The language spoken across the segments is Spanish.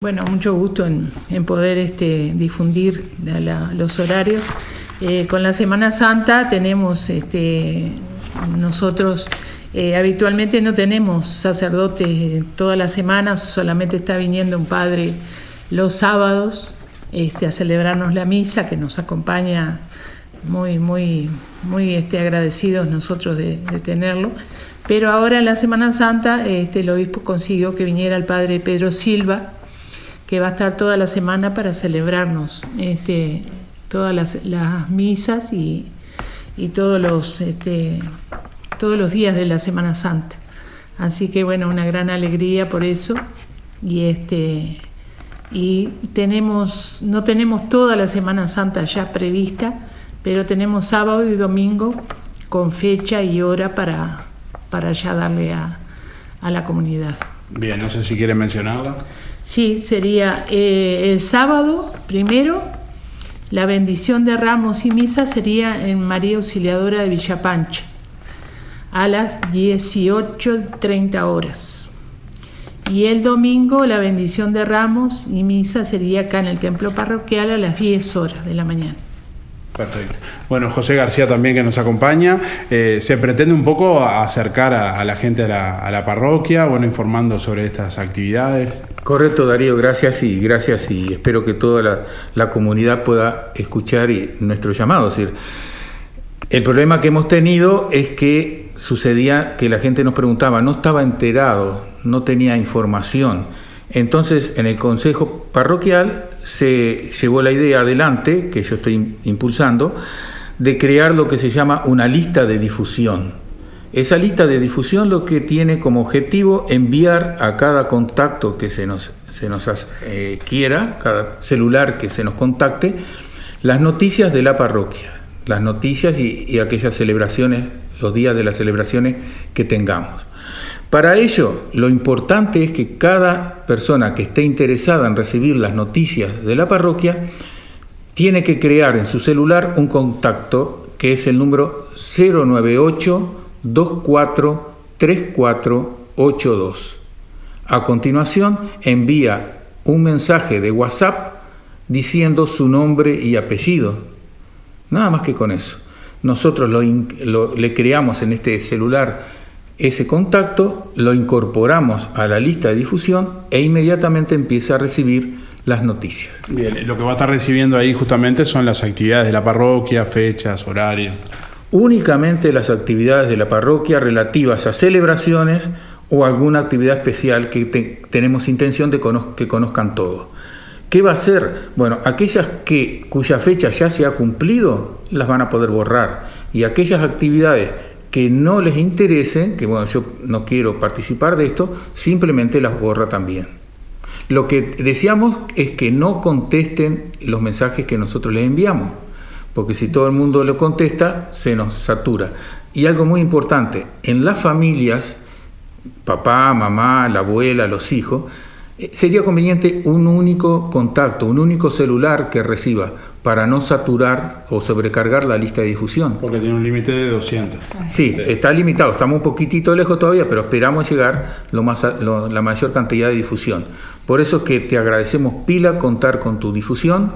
Bueno, mucho gusto en, poder este, difundir los horarios. Eh, con la Semana Santa tenemos, este, nosotros eh, habitualmente no tenemos sacerdotes todas las semanas, solamente está viniendo un padre los sábados este, a celebrarnos la misa, que nos acompaña muy, muy, muy agradecidos nosotros de, tenerlo. Pero ahora en la Semana Santa el obispo consiguió que viniera el padre Pedro Silva, que va a estar toda la semana para celebrarnos este, todas las, misas y, todos, los, este, todos los días de la Semana Santa. Así que bueno, una gran alegría por eso. Y este y tenemos, no tenemos toda la Semana Santa ya prevista, pero tenemos sábado y domingo con fecha y hora para, para ya darle a, a la comunidad. Bien, no sé si quieren mencionarla. Sí, sería eh, el sábado primero, la bendición de ramos y misa sería en María Auxiliadora de Villapancha a las 18.30 horas. Y el domingo la bendición de ramos y misa sería acá en el templo parroquial a las 10 horas de la mañana. Perfecto. Bueno, José García también que nos acompaña. Eh, se pretende un poco acercar a, la gente a la, parroquia, bueno, informando sobre estas actividades. Correcto, Darío, gracias y gracias y espero que toda la, comunidad pueda escuchar nuestro llamado. El problema que hemos tenido es que sucedía que la gente nos preguntaba, no estaba enterado, no tenía información. Entonces, en el Consejo Parroquial se llevó la idea adelante, que yo estoy impulsando, de crear lo que se llama una lista de difusión. Esa lista de difusión lo que tiene como objetivo enviar a cada contacto que se nos, se nos eh, quiera, cada celular que se nos contacte, las noticias de la parroquia, las noticias y aquellas celebraciones, los días de las celebraciones que tengamos. Para ello, lo importante es que cada persona que esté interesada en recibir las noticias de la parroquia tiene que crear en su celular un contacto que es el número 098 24 3482. A continuación, envía un mensaje de WhatsApp diciendo su nombre y apellido. Nada más que con eso. Nosotros le creamos en este celular ese contacto lo incorporamos a la lista de difusión e inmediatamente empieza a recibir las noticias. Bien, lo que va a estar recibiendo ahí justamente son las actividades de la parroquia, fechas, horarios. Únicamente las actividades de la parroquia relativas a celebraciones o alguna actividad especial que tenemos intención de que conozcan todos. ¿Qué va a hacer? Bueno, aquellas que, cuya fecha ya se ha cumplido, las van a poder borrar. Y aquellas actividades que no les interese, que bueno, yo no quiero participar de esto, simplemente las borra también. Lo que deseamos es que no contesten los mensajes que nosotros les enviamos, porque si todo el mundo lo contesta, se nos satura. Y algo muy importante, en las familias, papá, mamá, la abuela, los hijos, eh, sería conveniente un único contacto, un único celular que reciba para no saturar o sobrecargar la lista de difusión. Porque tiene un límite de 200. Sí, está limitado, estamos un poquitito lejos todavía, pero esperamos llegar lo más la mayor cantidad de difusión. Por eso es que te agradecemos pila contar con tu difusión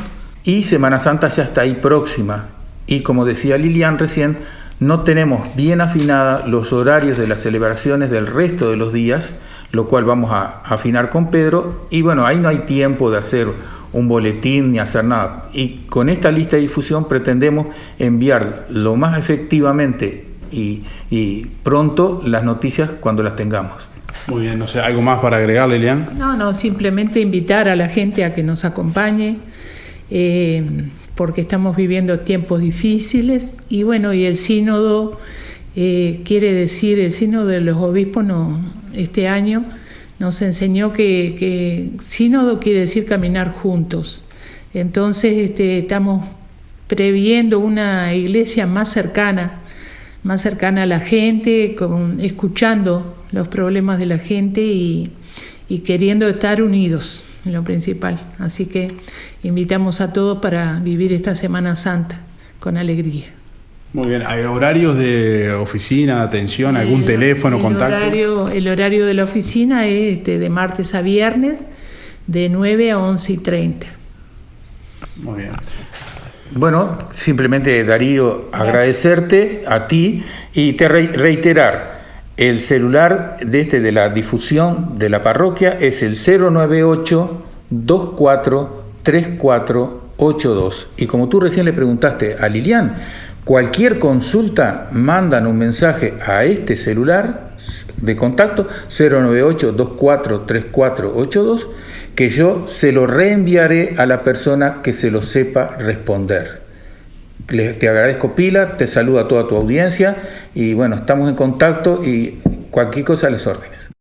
y Semana Santa ya está ahí próxima. Y como decía Lilian recién, no tenemos bien afinada los horarios de las celebraciones del resto de los días, lo cual vamos a afinar con Pedro. Y bueno, ahí no hay tiempo de hacer un boletín ni hacer nada. Y con esta lista de difusión pretendemos enviar lo más efectivamente y, pronto las noticias cuando las tengamos. Muy bien, no sé, ¿algo más para agregar, Lilian? No, no, simplemente invitar a la gente a que nos acompañe, eh, porque estamos viviendo tiempos difíciles y bueno, y el sínodo eh, quiere decir, el sínodo de los obispos no, este año nos enseñó que, sínodo quiere decir caminar juntos. Entonces este, estamos previendo una iglesia más cercana, más cercana a la gente, escuchando los problemas de la gente y, queriendo estar unidos lo principal. Así que invitamos a todos para vivir esta Semana Santa con alegría. Muy bien, ¿hay horarios de oficina, atención, algún teléfono, el contacto? Horario, el horario de la oficina es este, de martes a viernes, de 9 a 11 y 30. Muy bien. Bueno, simplemente Darío, agradecerte a ti y te reiterar, el celular de este de la difusión de la parroquia es el 098 24 3482. Y como tú recién le preguntaste a Lilian, cualquier consulta mandan un mensaje a este celular de contacto 098 24 3482 que yo se lo reenviaré a la persona que se lo sepa responder. Te agradezco Pilar, te saludo a toda tu audiencia y bueno, estamos en contacto y cualquier cosa les orden.